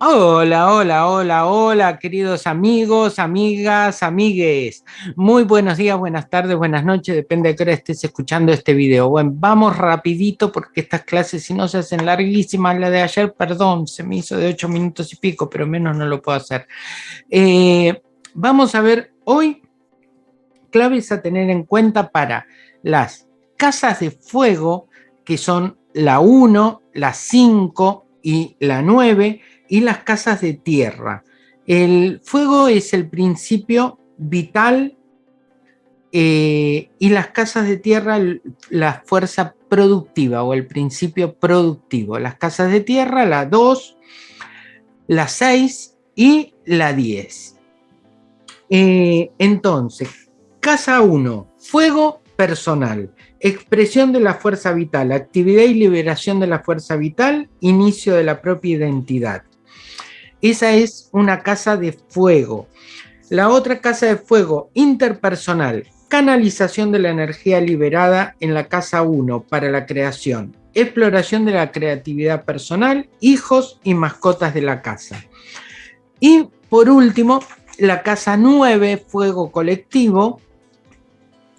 Hola, hola, hola, hola, queridos amigos, amigas, amigues. Muy buenos días, buenas tardes, buenas noches, depende de qué hora estés escuchando este video. Bueno, vamos rapidito porque estas clases si no se hacen larguísimas, la de ayer, perdón, se me hizo de ocho minutos y pico, pero menos no lo puedo hacer. Eh, vamos a ver hoy claves a tener en cuenta para las casas de fuego, que son la 1, la 5 y la 9, y las casas de tierra. El fuego es el principio vital eh, y las casas de tierra la fuerza productiva o el principio productivo. Las casas de tierra, la 2, la 6 y la 10. Eh, entonces, casa 1, fuego personal, expresión de la fuerza vital, actividad y liberación de la fuerza vital, inicio de la propia identidad. Esa es una casa de fuego. La otra casa de fuego interpersonal, canalización de la energía liberada en la casa 1 para la creación, exploración de la creatividad personal, hijos y mascotas de la casa. Y por último, la casa 9, fuego colectivo,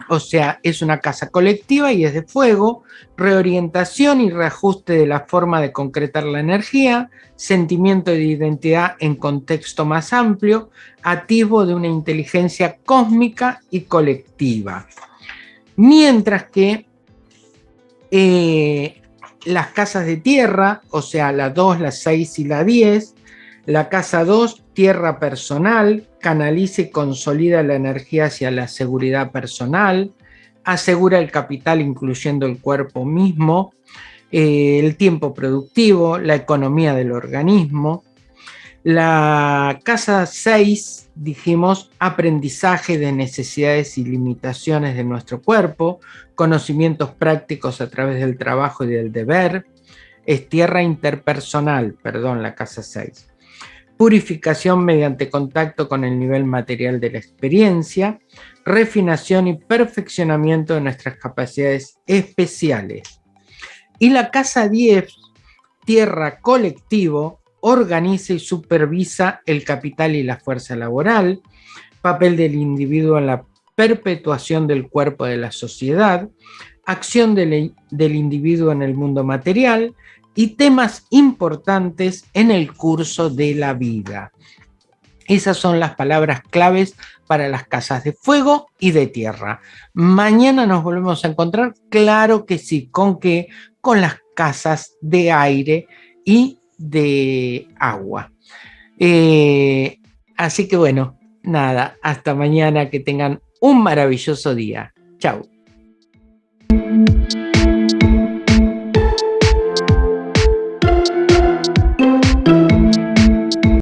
o sea, es una casa colectiva y es de fuego, reorientación y reajuste de la forma de concretar la energía, sentimiento de identidad en contexto más amplio, atisbo de una inteligencia cósmica y colectiva. Mientras que eh, las casas de tierra, o sea, la 2, la 6 y la 10, la casa 2, tierra personal, canaliza y consolida la energía hacia la seguridad personal, asegura el capital incluyendo el cuerpo mismo, eh, el tiempo productivo, la economía del organismo. La casa 6, dijimos, aprendizaje de necesidades y limitaciones de nuestro cuerpo, conocimientos prácticos a través del trabajo y del deber, es tierra interpersonal, perdón, la casa 6 purificación mediante contacto con el nivel material de la experiencia, refinación y perfeccionamiento de nuestras capacidades especiales. Y la Casa 10, Tierra Colectivo, organiza y supervisa el capital y la fuerza laboral, papel del individuo en la perpetuación del cuerpo de la sociedad, acción del, del individuo en el mundo material, y temas importantes en el curso de la vida. Esas son las palabras claves para las casas de fuego y de tierra. Mañana nos volvemos a encontrar, claro que sí, ¿con qué? Con las casas de aire y de agua. Eh, así que bueno, nada, hasta mañana, que tengan un maravilloso día. Chao.